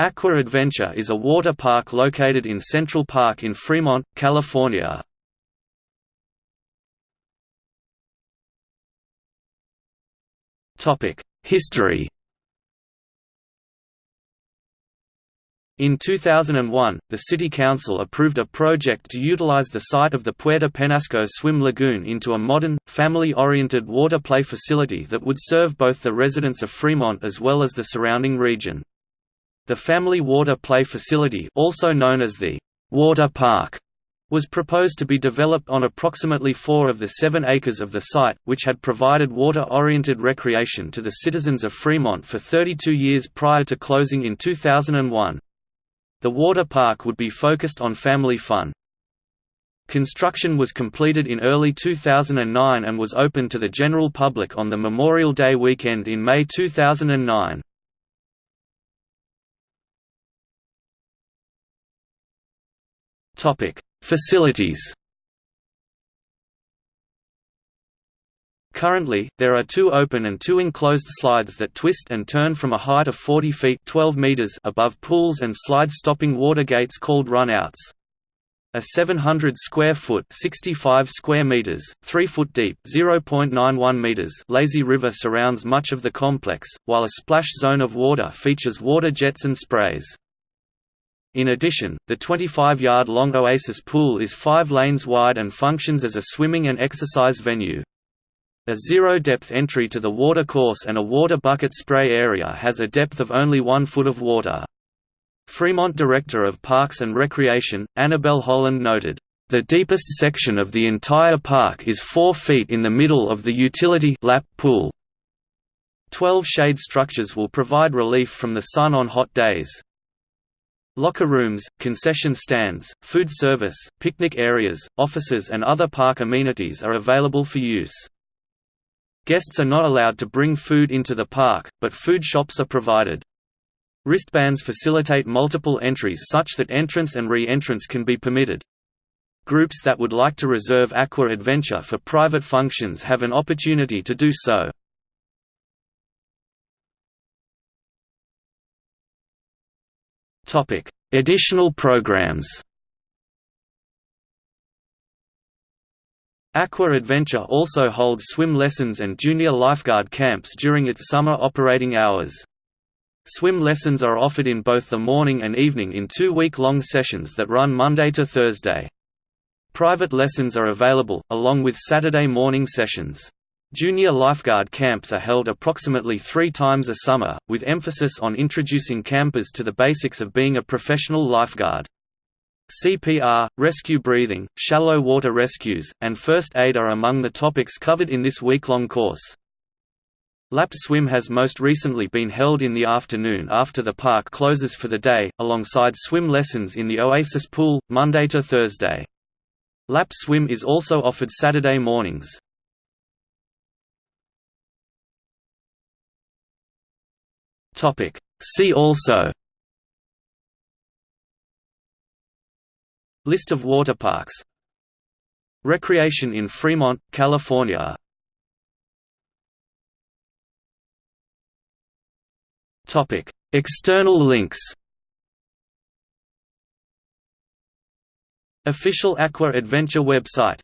Aqua Adventure is a water park located in Central Park in Fremont, California. History In 2001, the City Council approved a project to utilize the site of the Puerto Penasco Swim Lagoon into a modern, family-oriented water play facility that would serve both the residents of Fremont as well as the surrounding region. The Family Water Play Facility also known as the Water Park was proposed to be developed on approximately four of the seven acres of the site, which had provided water-oriented recreation to the citizens of Fremont for 32 years prior to closing in 2001. The water park would be focused on family fun. Construction was completed in early 2009 and was open to the general public on the Memorial Day weekend in May 2009. Topic: Facilities. Currently, there are two open and two enclosed slides that twist and turn from a height of 40 feet 12 meters above pools and slide-stopping water gates called run-outs. A 700 square foot 65 square meters, 3 foot deep 0.91 meters lazy river surrounds much of the complex, while a splash zone of water features water jets and sprays. In addition, the 25-yard-long Oasis Pool is five lanes wide and functions as a swimming and exercise venue. A zero-depth entry to the watercourse and a water bucket spray area has a depth of only one foot of water. Fremont Director of Parks and Recreation, Annabelle Holland noted, "...the deepest section of the entire park is 4 feet in the middle of the utility lap pool. Twelve shade structures will provide relief from the sun on hot days. Locker rooms, concession stands, food service, picnic areas, offices and other park amenities are available for use. Guests are not allowed to bring food into the park, but food shops are provided. Wristbands facilitate multiple entries such that entrance and re-entrance can be permitted. Groups that would like to reserve Aqua Adventure for private functions have an opportunity to do so. Topic: Additional programs. Aqua Adventure also holds swim lessons and junior lifeguard camps during its summer operating hours. Swim lessons are offered in both the morning and evening in two week-long sessions that run Monday to Thursday. Private lessons are available, along with Saturday morning sessions. Junior lifeguard camps are held approximately three times a summer, with emphasis on introducing campers to the basics of being a professional lifeguard. CPR, rescue breathing, shallow water rescues, and first aid are among the topics covered in this week-long course. Lap swim has most recently been held in the afternoon after the park closes for the day, alongside swim lessons in the Oasis Pool, Monday to Thursday. Lap swim is also offered Saturday mornings. Topic. See also List of water parks Recreation in Fremont, California Topic. External links Official Aqua Adventure website